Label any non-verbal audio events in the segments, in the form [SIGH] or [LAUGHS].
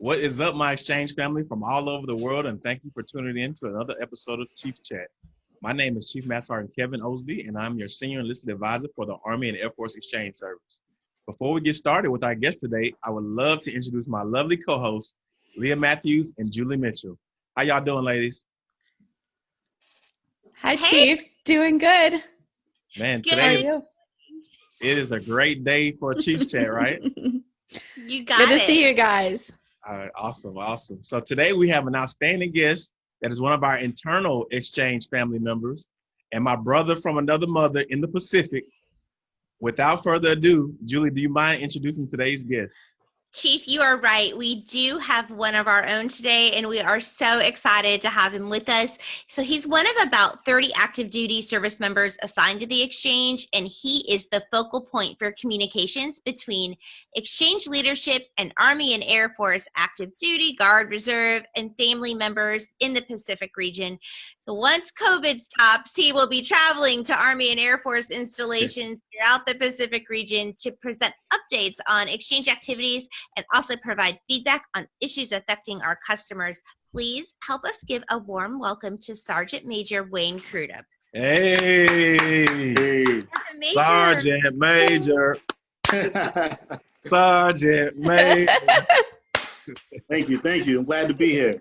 What is up, my exchange family from all over the world, and thank you for tuning in to another episode of Chief Chat. My name is Chief Master Sergeant Kevin Osby, and I'm your Senior Enlisted Advisor for the Army and Air Force Exchange Service. Before we get started with our guest today, I would love to introduce my lovely co-hosts, Leah Matthews and Julie Mitchell. How y'all doing, ladies? Hi, hey. Chief. Doing good. Man, good. today it is a great day for a Chiefs chat, right? [LAUGHS] you got it. good it. to see you guys. All right, awesome, awesome. So today we have an outstanding guest that is one of our internal exchange family members and my brother from another mother in the Pacific. Without further ado, Julie, do you mind introducing today's guest? Chief, you are right. We do have one of our own today, and we are so excited to have him with us. So, he's one of about 30 active duty service members assigned to the exchange, and he is the focal point for communications between exchange leadership and Army and Air Force active duty, Guard, Reserve, and family members in the Pacific region. So, once COVID stops, he will be traveling to Army and Air Force installations throughout the Pacific region to present updates on exchange activities and also provide feedback on issues affecting our customers. Please help us give a warm welcome to Sergeant Major Wayne Crudup. Hey, Sergeant Major. Sergeant Major. [LAUGHS] thank you, thank you. I'm glad to be here.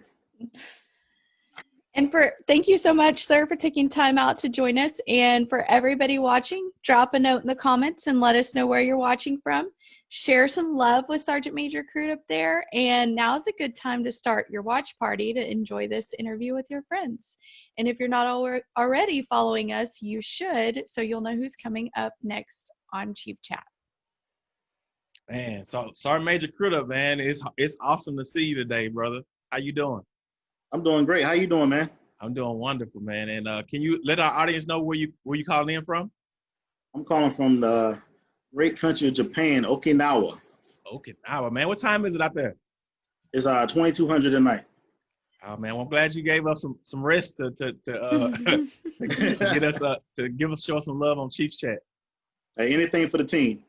And for thank you so much, sir, for taking time out to join us. And for everybody watching, drop a note in the comments and let us know where you're watching from. Share some love with Sergeant Major Crudup there. And now is a good time to start your watch party to enjoy this interview with your friends. And if you're not already following us, you should, so you'll know who's coming up next on Chief Chat. Man, so Sergeant Major Crudup, man, it's it's awesome to see you today, brother. How you doing? I'm doing great. How you doing, man? I'm doing wonderful, man. And uh, can you let our audience know where you where you calling in from? I'm calling from the great country of Japan, Okinawa. Okinawa, man. What time is it out there? It's uh 2200 at night. Oh man, well, I'm glad you gave up some some rest to to, to uh [LAUGHS] [LAUGHS] get us uh to give us show some love on Chiefs Chat. Hey, anything for the team.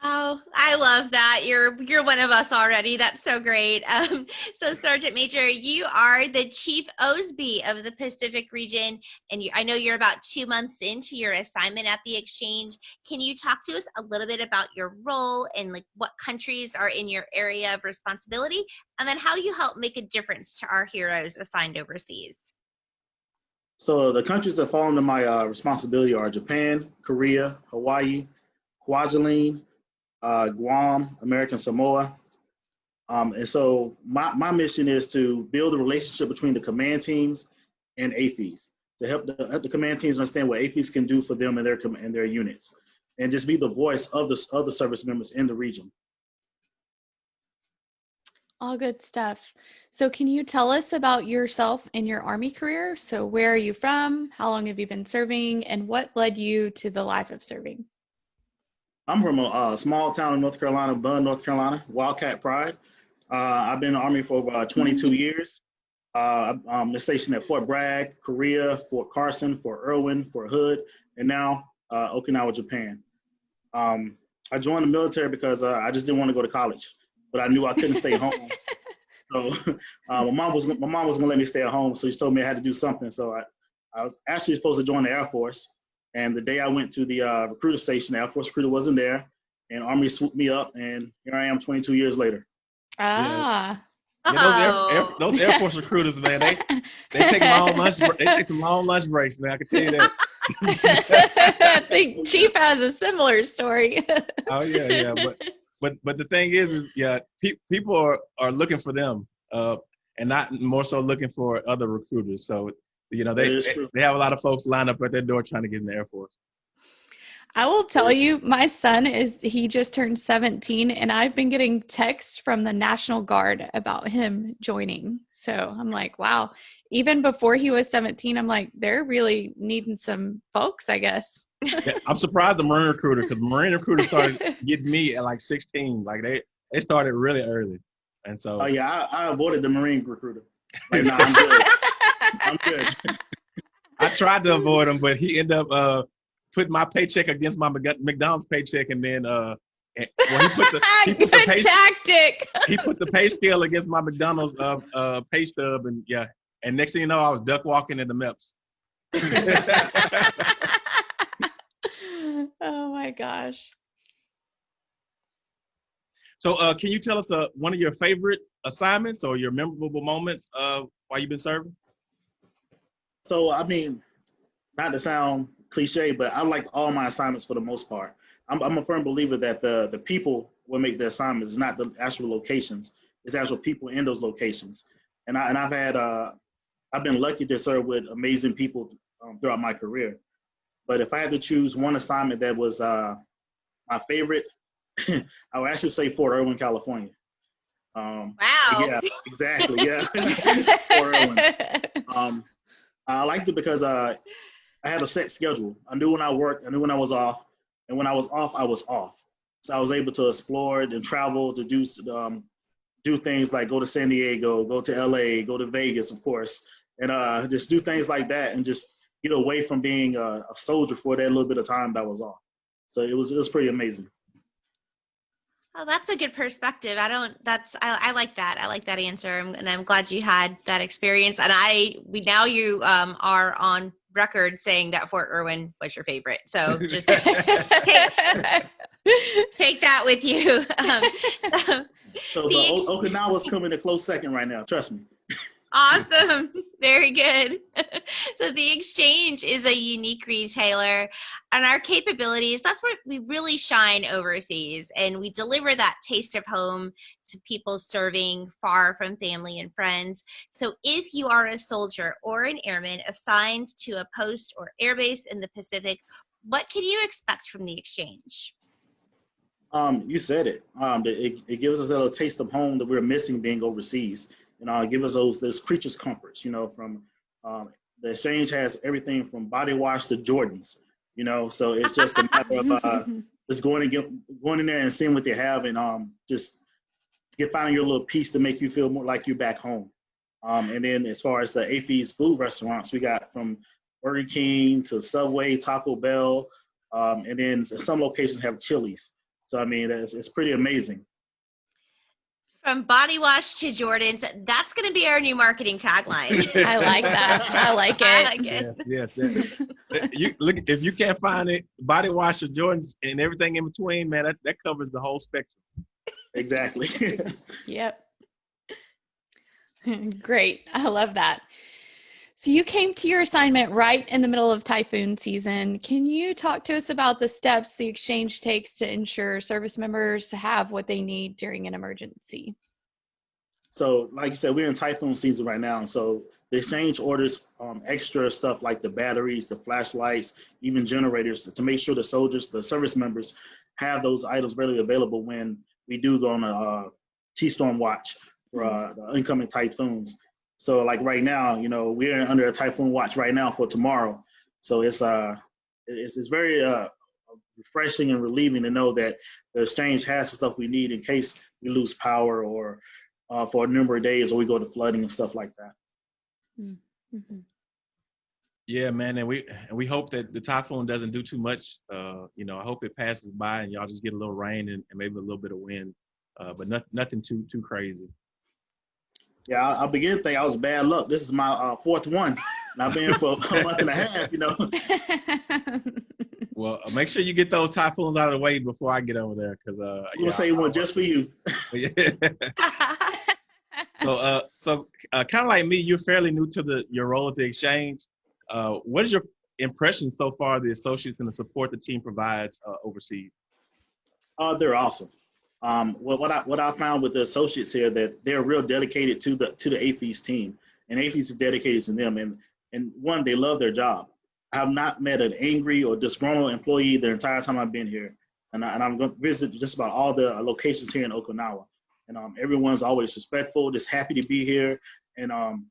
Oh, I love that. You're you're one of us already. That's so great. [LAUGHS] Um, so, Sergeant Major, you are the Chief Osby of the Pacific region, and you, I know you're about two months into your assignment at the exchange. Can you talk to us a little bit about your role and like what countries are in your area of responsibility, and then how you help make a difference to our heroes assigned overseas? So, the countries that fall under my uh, responsibility are Japan, Korea, Hawaii, Kwajalein uh, Guam, American Samoa. Um, and so my, my mission is to build a relationship between the command teams and AAFES to help the, help the command teams understand what AAFES can do for them and their, and their units and just be the voice of the, of the service members in the region. All good stuff. So can you tell us about yourself and your Army career? So where are you from? How long have you been serving? And what led you to the life of serving? I'm from a, small town in North Carolina, Bunn, North Carolina, Wildcat Pride. Uh, I've been in the Army for over uh, 22 mm-hmm. years. Uh, I'm stationed at Fort Bragg, Korea, Fort Carson, Fort Irwin, Fort Hood, and now uh, Okinawa, Japan. Um, I joined the military because uh, I just didn't want to go to college, but I knew I couldn't stay home. [LAUGHS] So [LAUGHS] uh, my mom was my mom was gonna let me stay at home, so she told me I had to do something. So I, I was actually supposed to join the Air Force, and the day I went to the uh, recruiter station, the Air Force recruiter wasn't there, and Army swooped me up, and here I am 22 years later. Ah. Yeah. Yeah, those, Air, Air, those Air Force recruiters, man, they they take long lunch they take some long lunch breaks, man. I can tell you that. [LAUGHS] I think Chief has a similar story. [LAUGHS] oh yeah, yeah, but but but the thing is, is yeah, pe- people are are looking for them, uh, and not more so looking for other recruiters. So you know, they they have a lot of folks lined up at their door trying to get in the Air Force. I will tell you, my son is he just turned 17, and I've been getting texts from the National Guard about him joining. So I'm like, wow. Even before he was 17, I'm like, they're really needing some folks, I guess. yeah, I'm surprised the Marine recruiter because Marine recruiter started [LAUGHS] getting me at like 16. Like they they started really early, and so. Oh yeah, I, I avoided the Marine recruiter. Like, nah, I'm [LAUGHS] good. I'm good. [LAUGHS] I tried to avoid him, but he ended up uh, putting my paycheck against my McDonald's paycheck, and then uh, And, well, he put the [LAUGHS] he put the pay, tactic. he put the pay scale against my McDonald's uh, uh, pay stub, and yeah. And next thing you know, I was duck walking in the MEPS. [LAUGHS] oh my gosh. so, uh, can you tell us uh, one of your favorite assignments or your memorable moments uh, while you've been serving? So I mean, not to sound cliche, but I like all my assignments for the most part. I'm, I'm a firm believer that the the people will make the assignments, not the actual locations. It's actual people in those locations. And I and I've had uh, I've been lucky to serve with amazing people um, throughout my career. But if I had to choose one assignment that was uh, my favorite, [LAUGHS] I would actually say Fort Irwin, California. Um, wow. yeah, exactly. Yeah, [LAUGHS] [LAUGHS] Fort Irwin. Um, I liked it because uh, I had a set schedule. I knew when I worked, I knew when I was off, and when I was off, I was off. So I was able to explore and travel to do um, do things like go to San Diego, go to LA, go to Vegas, of course, and uh, just do things like that, and just get away from being a, a soldier for that little bit of time that was off. So it was it was pretty amazing. Oh, that's a good perspective. I don't. That's I, I like that. I like that answer, I'm- and I'm glad you had that experience. And I, we now you um, are on record saying that Fort Irwin was your favorite. So just take [LAUGHS] that with you. [LAUGHS] Um, So [LAUGHS] The the Okinawa's coming a close second right now. Trust me. Awesome. [LAUGHS] Very good. [LAUGHS] so the exchange is a unique retailer and our capabilities, that's where we really shine overseas and we deliver that taste of home to people serving far from family and friends. So if you are a soldier or an airman assigned to a post or airbase in the Pacific, what can you expect from the exchange? Um, you said it. Um, it, it gives us a little taste of home that we're missing being overseas. You know, it gives us those those creatures comforts. You know, from um, the exchange has everything from body wash to Jordans. You know, so it's just a matter of uh, [LAUGHS] just going and get going in there and seeing what they have and um just get finding your little piece to make you feel more like you're back home. Um, and then as far as the AAFES food restaurants, we got from Burger King to Subway, Taco Bell, um, and then some locations have Chili's. So I mean, it's, it's pretty amazing. From body wash to Jordans, that's going to be our new marketing tagline. I like that. I like I it. like it. Yes, yes, yes. you look if you can't find it, body wash or Jordans and everything in between, man, that, that covers the whole spectrum. Exactly. [LAUGHS] Yep. [LAUGHS] Great. I love that. So you came to your assignment right in the middle of typhoon season. Can you talk to us about the steps the exchange takes to ensure service members have what they need during an emergency? So, like you said, we're in typhoon season right now. So the exchange orders um, extra stuff like the batteries, the flashlights, even generators to make sure the soldiers, the service members, have those items readily available when we do go on a uh, T-storm watch for uh, the incoming typhoons. So, like right now, you know, we're under a typhoon watch right now for tomorrow. So it's uh, it's, it's very uh, refreshing and relieving to know that the exchange has the stuff we need in case we lose power or uh, for a number of days, or we go to flooding and stuff like that. Mhm. Yeah, man, and we and we hope that the typhoon doesn't do too much. Uh, you know, I hope it passes by and y'all just get a little rain and, and maybe a little bit of wind, uh, but not, nothing too too crazy. Yeah, I, I begin to think I was bad luck. This is my uh, fourth one, and I've been for a month and a half. You know, Well, uh, make sure you get those typhoons out of the way before I get over there, because uh, I'm gonna say one just for you. [LAUGHS] so uh, so uh, kind of like me, you're fairly new to the your role at the exchange. Uh, what is your impression so far of the associates and the support the team provides uh, overseas? Uh, they're awesome. Um, what, what I what I found with the associates here that they're real dedicated to the to the AAFES team, and AAFES is dedicated to them. And and one, they love their job. I have not met an angry or disgruntled employee the entire time I've been here, and, I, and I'm going to visit just about all the locations here in Okinawa. And um, everyone's always respectful, just happy to be here, and um,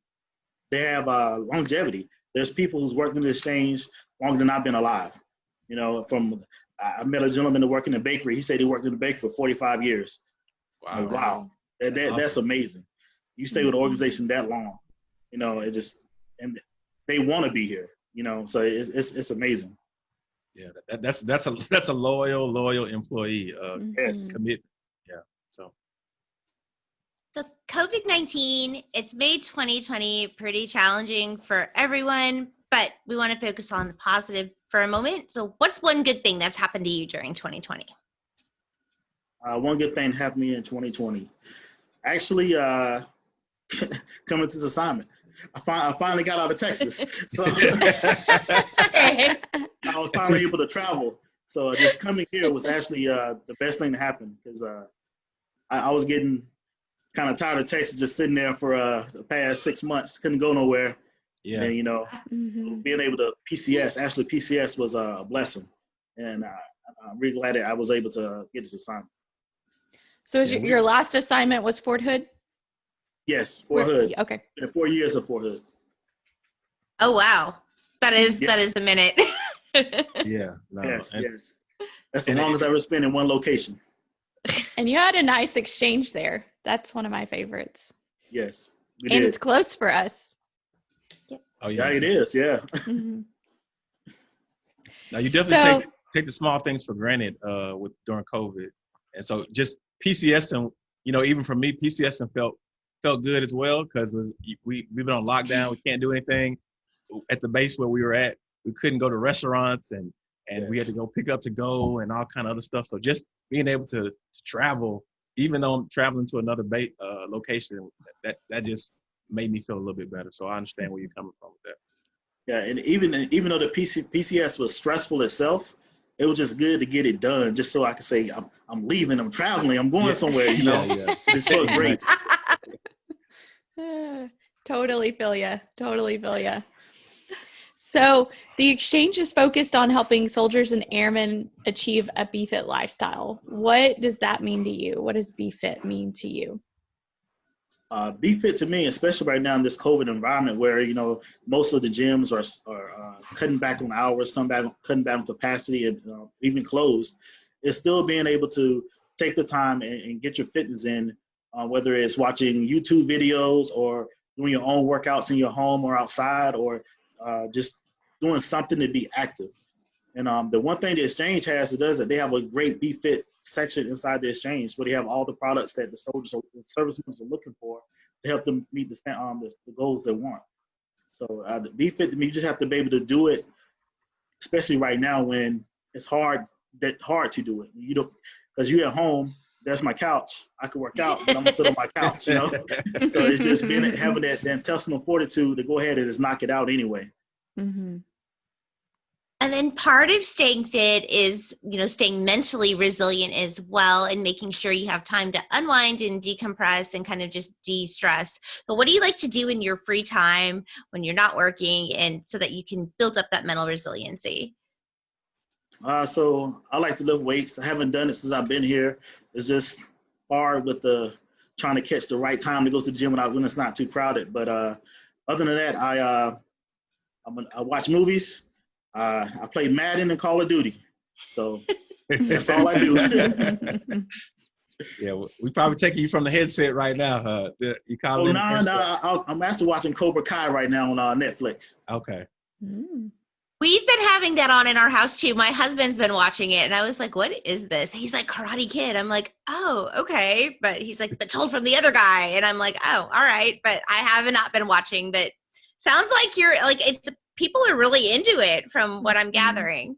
they have uh, longevity. There's people who's worked in the exchange longer than I've been alive. You know, from I I met a gentleman that worked in the bakery. He said he worked in the bakery for 45 years. Wow. Like, wow. That, that, That's that's amazing. You stay with an organization that long, you know, it just, and they want to be here, you know, so it's, it's, it's amazing. Yeah, that, that's that's a that's a loyal loyal employee. Uh, Yes. Mhm. commit. Yeah. So So COVID 19, it's made 2020 pretty challenging for everyone, but we want to focus on the positive for a moment. So, what's one good thing that's happened to you during 2020? Uh, one good thing happened to me in 2020. Actually, uh, [LAUGHS] coming to this assignment, I, fi- I finally got out of Texas, [LAUGHS] so [LAUGHS] I was finally able to travel. So just coming here was actually uh, the best thing to happen because uh, I, I was getting kind of tired of Texas, just sitting there for uh, the past six months, couldn't go nowhere, yeah. and you know, Mhm. being able to PCS, actually PCS was a blessing, and uh, I'm really glad that I was able to get this assignment. So is Yeah, your, we- your last assignment was Fort Hood? Yes, Fort Hood. Okay. Been four years of Fort Hood. Oh, wow. That is, Yeah. that is a minute. [LAUGHS] Yeah. No, yes, and- yes. That's the longest I ever spent in one location. [LAUGHS] And you had a nice exchange there. That's one of my favorites. Yes, we And did. it's close for us. Oh yeah, yeah. it is. Yeah, Mhm. [LAUGHS] Now you definitely So- take take the small things for granted uh, with during COVID, and so just PCS and you know even for me PCS and felt felt good as well because we we've been on lockdown. We can't do anything at the base where we were at. We couldn't go to restaurants and and we had to go pick up to go and all kind of other stuff. So just being able to, to travel, even though I'm traveling to another ba- uh, location, that that just made me feel a little bit better. So I understand where you're coming from with that. yeah, and even even though the PC, PCS was stressful itself, it was just good to get it done, just so I could say I'm I'm leaving, I'm traveling, I'm going Yeah. somewhere. You know, Yeah, [LAUGHS] yeah. it felt great. [LAUGHS] [LAUGHS] Totally feel ya. Totally feel ya. So the exchange is focused on helping soldiers and airmen achieve a BFit lifestyle. What does that mean to you? What does BFit mean to you? Uh, be fit to me, especially right now in this COVID environment where you know most of the gyms are are uh, cutting back on hours, cutting back cutting back on capacity, and uh, even closed. Is still being able to take the time and, and get your fitness in, uh, whether it's watching YouTube videos or doing your own workouts in your home or outside, or uh, just doing something to be active. And um, the one thing the exchange has it does that they have a great B Fit section inside the exchange where they have all the products that the soldiers or the service members are looking for to help them meet the um the, the goals they want. So uh, the B Fit to you just have to be able to do it, especially right now when it's hard that hard to do it. You don't because you're at home. That's my couch. I can work out, but I'm gonna sit on my [LAUGHS] couch. You know. so it's just being having that, that intestinal fortitude to go ahead and just knock it out anyway. Mm-hmm. And then part of staying fit is, you know, staying mentally resilient as well and making sure you have time to unwind and decompress and kind of just de-stress. But what do you like to do in your free time when you're not working and so that you can build up that mental resiliency? Uh, so I like to lift weights. I haven't done it since I've been here. It's just hard with the trying to catch the right time to go to the gym without when it's not too crowded. But uh, other than that, I uh, I watch movies. Uh, I play Madden and Call of Duty. So [LAUGHS] that's all I do. Yeah, we- we probably taking you from the headset right now. Uh, the, you call oh it no, no, I was, I'm actually watching Cobra Kai right now on uh, Netflix. Okay. Mm. We've been having that on in our house too. My husband's been watching it and I was like, what is this? He's like, Karate Kid. I'm like, oh, okay. But he's like, but told from the other guy. And I'm like, oh, all right. But I have not been watching, but sounds like you're like, it's people are really into it from what I'm mm-hmm. gathering.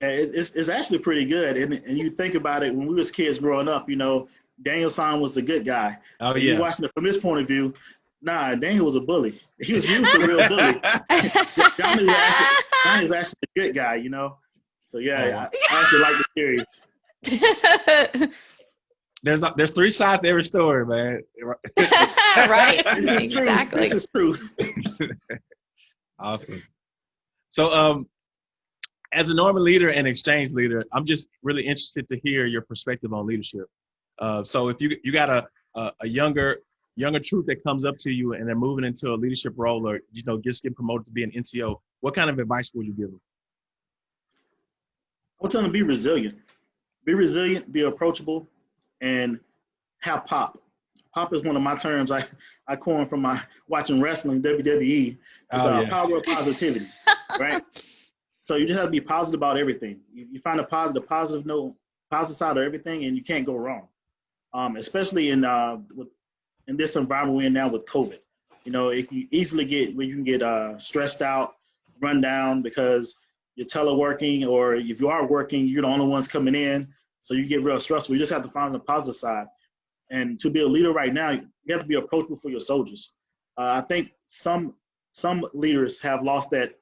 It's, it's, it's actually pretty good. And, and you think about it, when we was kids growing up, you know, Daniel San was the good guy. Oh If You're yeah. watching it from his point of view. Nah, Daniel was a bully. He was used to a real bully. [LAUGHS] Johnny was actually, Johnny was actually a good guy, you know. So oh, yeah, I, I actually like the series. [LAUGHS] There's there's three sides to every story, man. [LAUGHS] right. This is true. exactly. This is true. Awesome. So, um, as a Norman leader and exchange leader, I'm just really interested to hear your perspective on leadership. Uh, so, if you you got a, a a younger younger troop that comes up to you and they're moving into a leadership role, or you know, just getting promoted to be an NCO, what kind of advice would you give them? I would tell them be resilient. Be resilient, be approachable, and have pop. Pop is one of my terms I, I coined from my watching wrestling WWE. It's Oh, uh, yeah. power of positivity, [LAUGHS] right? So you just have to be positive about everything. You, you find a positive, positive note, positive side of everything, and you can't go wrong. Um, especially in uh, with, in this environment we're in now with COVID. You know, it can easily get where you can get uh, stressed out, run down because you're teleworking, or if you are working, you're the only ones coming in, so you get real stressful. You just have to find the positive side. And to be a leader right now, you have to be approachable for your soldiers. Uh, I think some some leaders have lost that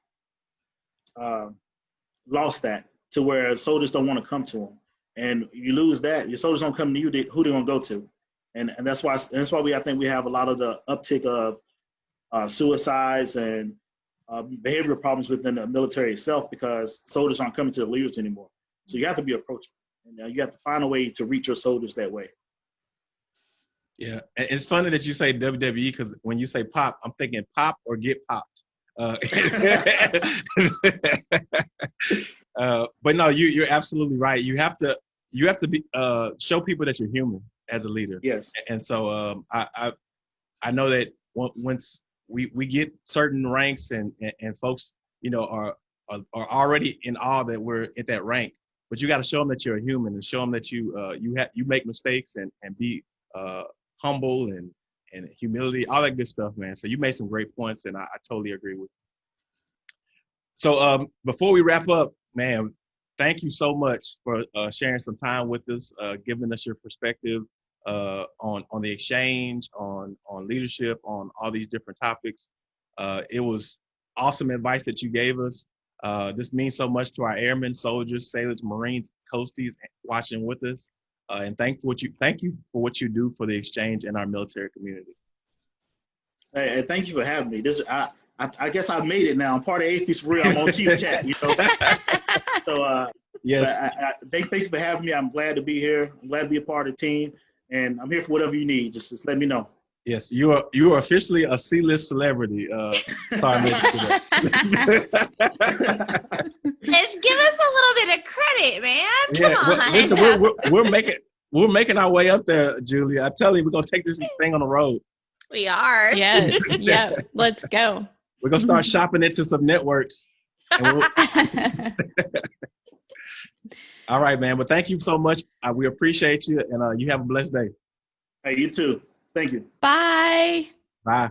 uh, lost that to where soldiers don't want to come to them, and you lose that. Your soldiers don't come to you. Who they gonna go to? And and that's why that's why we I think we have a lot of the uptick of uh, suicides and uh, behavioral problems within the military itself because soldiers aren't coming to the leaders anymore. So you have to be approachable, and uh, you have to find a way to reach your soldiers that way. Yeah, it's funny that you say WWE because when you say pop, I'm thinking pop or get popped. Uh, [LAUGHS] uh, but no, you you're absolutely right. You have to you have to be uh, show people that you're human as a leader. Yes. And so um, I, I I know that once we we get certain ranks and and, and folks you know are, are are already in awe that we're at that rank, but you got to show them that you're a human and show them that you uh, you have you make mistakes and and be uh, humble and and humility, all that good stuff, man. So you made some great points, and I, I totally agree with. You. So um, before we wrap up, man, thank you so much for uh, sharing some time with us, uh, giving us your perspective uh, on on the exchange, on on leadership, on all these different topics. Uh, it was awesome advice that you gave us. Uh, this means so much to our airmen, soldiers, sailors, Marines, coasties watching with us. Uh, and thank what you thank you for what you do for the exchange and our military community. Hey, hey, thank you for having me. This I, I I guess I made it now. I'm part of AAFES for Real. I'm on Chief Chat, you know. [LAUGHS] So uh, Yes, I, I, thank, thanks for having me. I'm glad to be here. I'm glad to be a part of the team, and I'm here for whatever you need. Just just let me know. yes, you are you are officially a C-list celebrity. Uh, sorry, I made you do that. Just give us a little bit of credit, man. Come Yeah, on. well, listen, we're, we're, we're making we're making our way up there, Julia. I tell you, we're gonna take this thing on the road. we are. yes. [LAUGHS] Yep. Let's go. We're gonna start shopping into some networks. We'll, [LAUGHS] [LAUGHS] all right, man. But thank you so much. Uh, we appreciate you, and uh, you have a blessed day. Hey, you too. Thank you. Bye. Bye.